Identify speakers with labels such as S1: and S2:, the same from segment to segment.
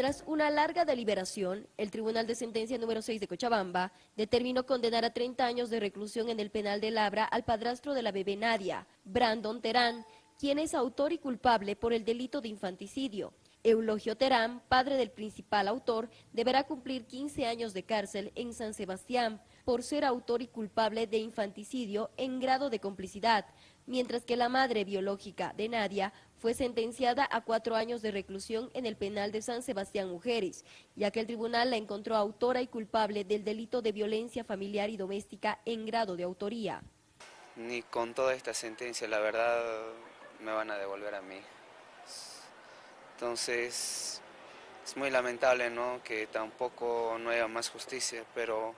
S1: Tras una larga deliberación, el Tribunal de Sentencia número 6 de Cochabamba determinó condenar a 30 años de reclusión en el penal de Labra al padrastro de la bebé Nadia, Brandon Terán, quien es autor y culpable por el delito de infanticidio. Eulogio Terán, padre del principal autor, deberá cumplir 15 años de cárcel en San Sebastián por ser autor y culpable de infanticidio en grado de complicidad, mientras que la madre biológica de Nadia fue sentenciada a cuatro años de reclusión en el penal de San Sebastián Mujeres, ya que el tribunal la encontró autora y culpable del delito de violencia familiar y doméstica en grado de autoría.
S2: Ni con toda esta sentencia, la verdad, me van a devolver a mí. Entonces, es muy lamentable ¿no? que tampoco no haya más justicia, pero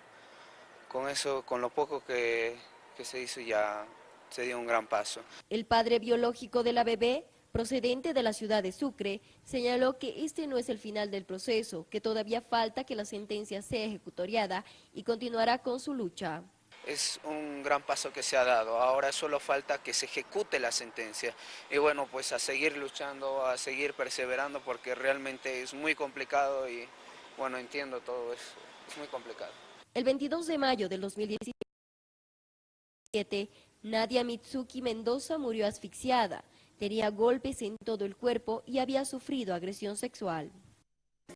S2: con eso, con lo poco que, que se hizo ya se dio un gran paso.
S1: El padre biológico de la bebé procedente de la ciudad de Sucre, señaló que este no es el final del proceso, que todavía falta que la sentencia sea ejecutoriada y continuará con su lucha.
S2: Es un gran paso que se ha dado, ahora solo falta que se ejecute la sentencia y bueno, pues a seguir luchando, a seguir perseverando porque realmente es muy complicado y bueno, entiendo todo eso, es muy complicado.
S1: El 22 de mayo del 2017, Nadia Mitsuki Mendoza murió asfixiada. Tenía golpes en todo el cuerpo y había sufrido agresión sexual.